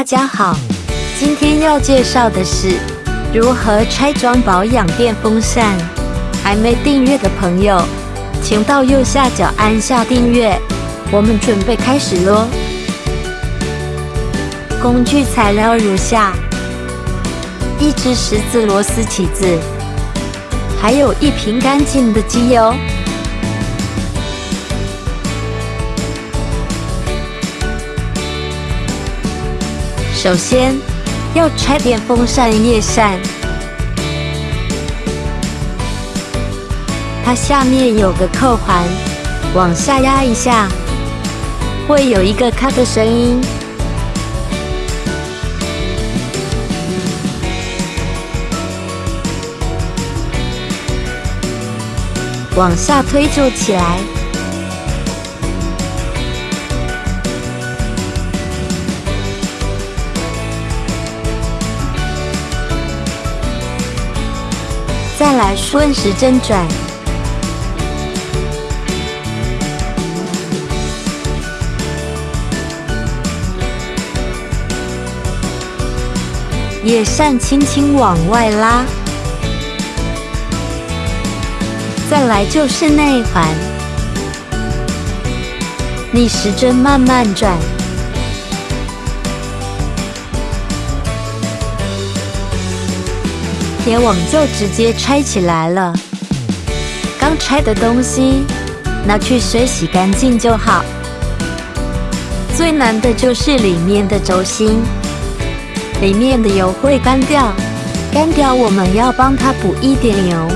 大家好，今天要介绍的是如何拆装保养电风扇。还没订阅的朋友，请到右下角按下订阅。我们准备开始喽。工具材料如下：一只十字螺丝起子，还有一瓶干净的机油。首先要拆电风扇叶扇，它下面有个扣环，往下压一下，会有一个咔的声音。往下推就起来。再来顺时针转，叶扇轻轻往外拉，再来就是内环，逆时针慢慢转。铁网就直接拆起来了。刚拆的东西拿去水洗干净就好。最难的就是里面的轴心，里面的油会干掉，干掉我们要帮它补一点油。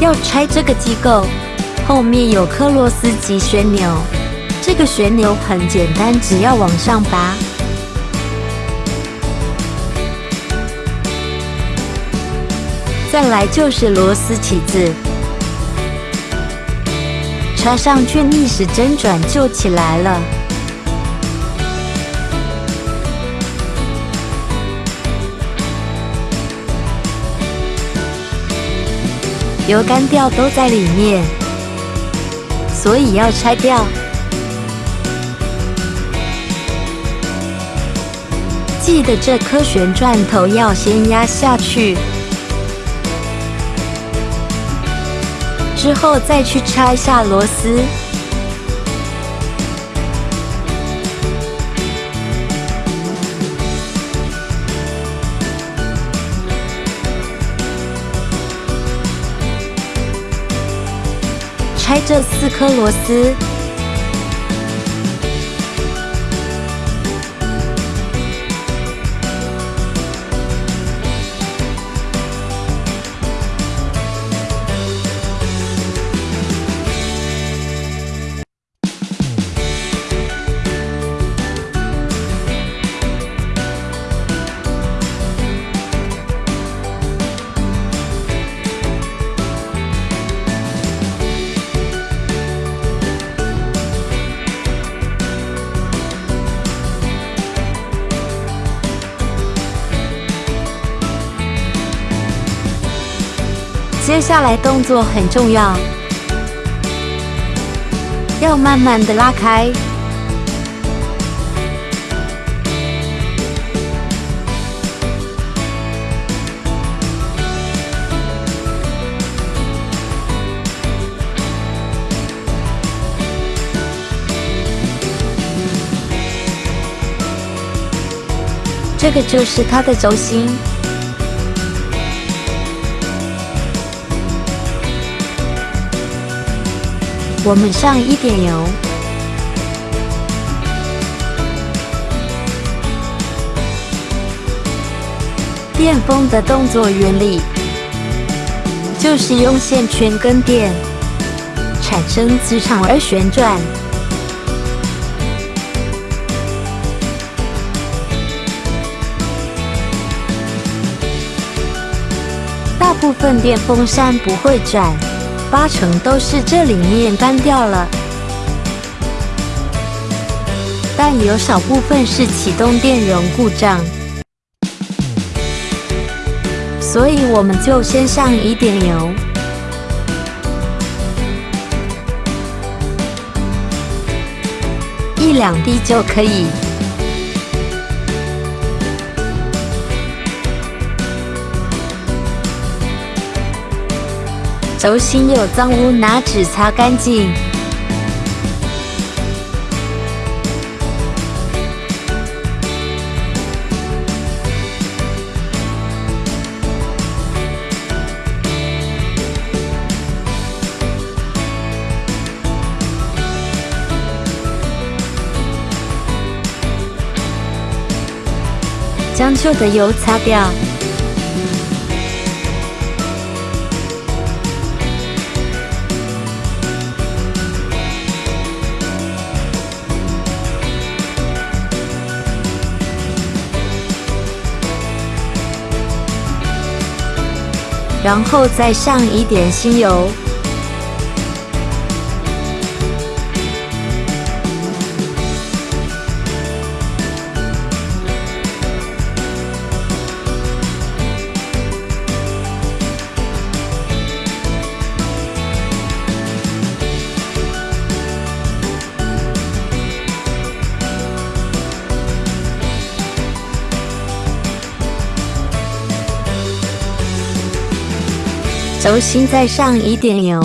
要拆这个机构，后面有颗螺丝及旋钮，这个旋钮很简单，只要往上拔。再来就是螺丝起子，插上去逆时针转就起来了。油干掉都在里面，所以要拆掉。记得这颗旋转头要先压下去。之后再去拆下螺丝，拆这四颗螺丝。接下来动作很重要，要慢慢的拉开。这个就是它的轴心。我们上一点油，电风的动作原理就是用线圈跟电产生磁场而旋转。大部分电风扇不会转。八成都是这里面干掉了，但有少部分是启动电容故障，所以我们就先上一点油，一两滴就可以，轴心有脏污，拿纸擦干净。将旧的油擦掉。然后再上一点新油，轴心再上一点油，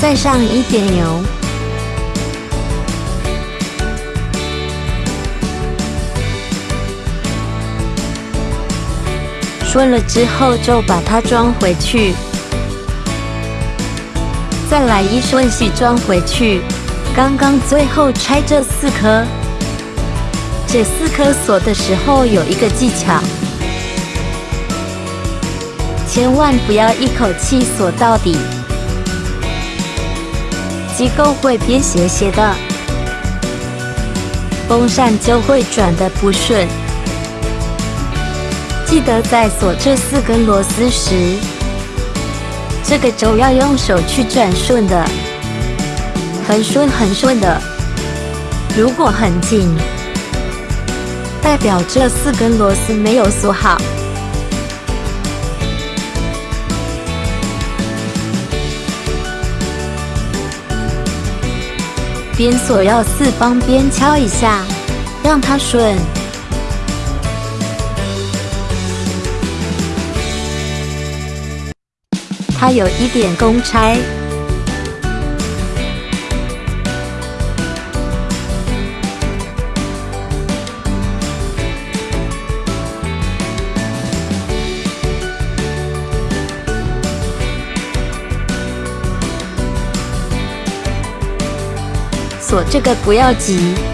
再上一点油。顺了之后，就把它装回去，再来一顺序装回去。刚刚最后拆这四颗，这四颗锁的时候有一个技巧，千万不要一口气锁到底，机构会变斜斜的，风扇就会转的不顺。记得在锁这四根螺丝时，这个轴要用手去转顺的，很顺很顺的。如果很紧，代表这四根螺丝没有锁好。边锁要四方边敲一下，让它顺。它有一点公差，锁这个不要急。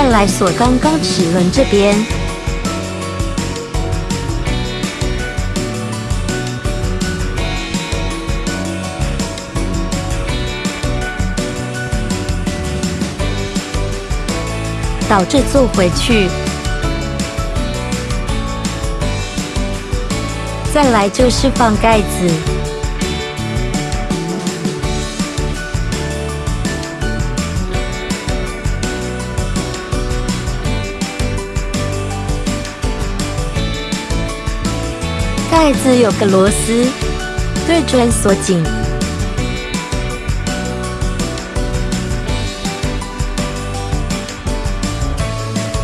再来锁刚刚齿轮这边，倒着坐回去。再来就是放盖子。盖子有个螺丝，对准锁紧。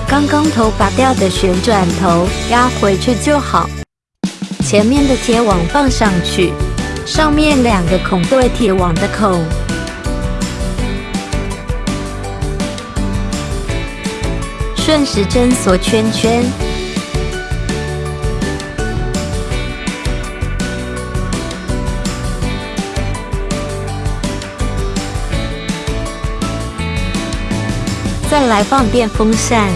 刚刚头拔掉的旋转头压回去就好。前面的铁网放上去，上面两个孔对铁网的孔，顺时针锁圈圈。来放电风扇，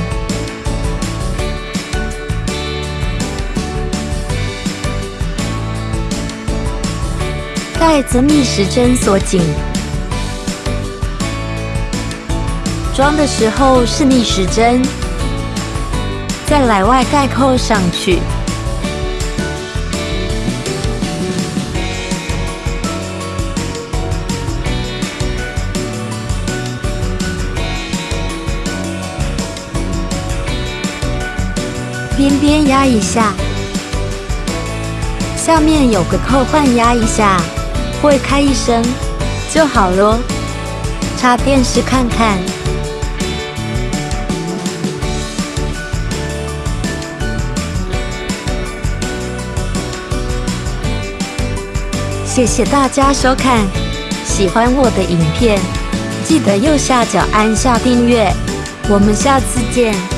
盖子逆时针锁紧，装的时候是逆时针，再来外盖扣上去。边边压一下，下面有个扣环压一下，会开一声就好咯。插电视看看。谢谢大家收看，喜欢我的影片，记得右下角按下订阅，我们下次见。